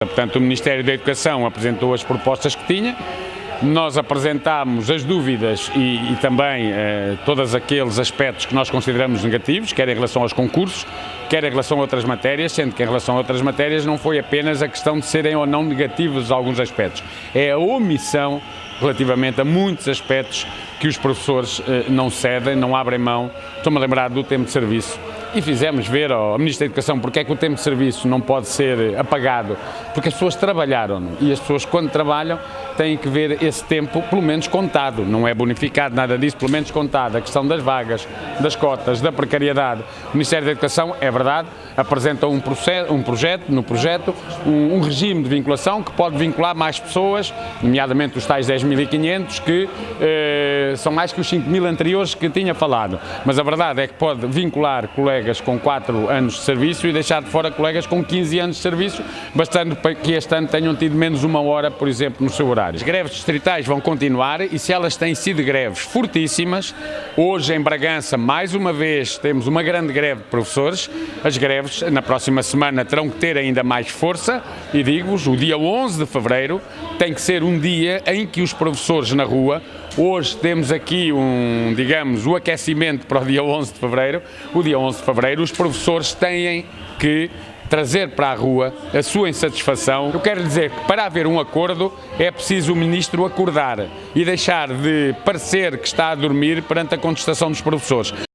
Portanto, o Ministério da Educação apresentou as propostas que tinha, nós apresentámos as dúvidas e, e também eh, todos aqueles aspectos que nós consideramos negativos, quer em relação aos concursos, quer em relação a outras matérias, sendo que em relação a outras matérias não foi apenas a questão de serem ou não negativos alguns aspectos, é a omissão relativamente a muitos aspectos que os professores eh, não cedem, não abrem mão. Estou-me a lembrar do tempo de serviço e fizemos ver ao Ministro da Educação porque é que o tempo de serviço não pode ser apagado, porque as pessoas trabalharam e as pessoas quando trabalham têm que ver esse tempo pelo menos contado, não é bonificado, nada disso, pelo menos contado. A questão das vagas, das cotas, da precariedade. O Ministério da Educação, é verdade, apresenta um, processo, um projeto, no projeto, um, um, regime de vinculação que pode vincular mais pessoas, nomeadamente os tais 10.500 que eh, são mais que os 5.000 anteriores que tinha falado. Mas a verdade é que pode vincular colegas com 4 anos de serviço e deixar de fora colegas com 15 anos de serviço, bastando para que este ano tenham tido menos uma hora, por exemplo, no seu horário. As greves distritais vão continuar e se elas têm sido greves fortíssimas, hoje em Bragança, mais uma vez, temos uma grande greve de professores, as greves na próxima semana terão que ter ainda mais força e digo-vos, o dia 11 de Fevereiro tem que ser um dia em que os professores na rua Hoje temos aqui um, digamos, o aquecimento para o dia 11 de Fevereiro. O dia 11 de Fevereiro os professores têm que trazer para a rua a sua insatisfação. Eu quero dizer que para haver um acordo é preciso o Ministro acordar e deixar de parecer que está a dormir perante a contestação dos professores.